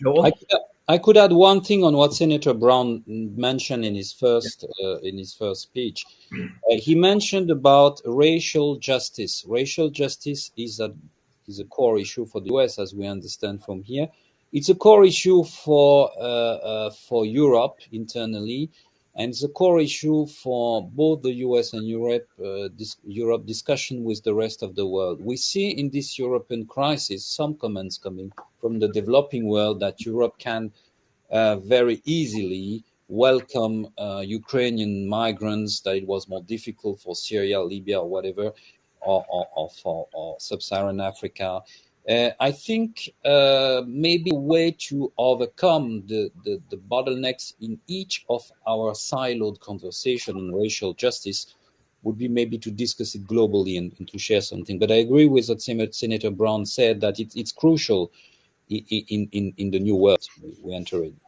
Joel? I, I could add one thing on what Senator Brown mentioned in his first uh, in his first speech. Uh, he mentioned about racial justice. Racial justice is a is a core issue for the U.S. as we understand from here. It's a core issue for uh, uh, for Europe internally, and it's a core issue for both the US and Europe, uh, this, Europe discussion with the rest of the world. We see in this European crisis some comments coming from the developing world that Europe can uh, very easily welcome uh, Ukrainian migrants, that it was more difficult for Syria, Libya, or whatever, or, or, or for or sub-Saharan Africa. Uh, I think uh, maybe a way to overcome the, the, the, bottlenecks in each of our siloed conversation on racial justice would be maybe to discuss it globally and, and to share something. But I agree with what Senator Brown said that it, it's crucial in, in, in, in the new world we enter in.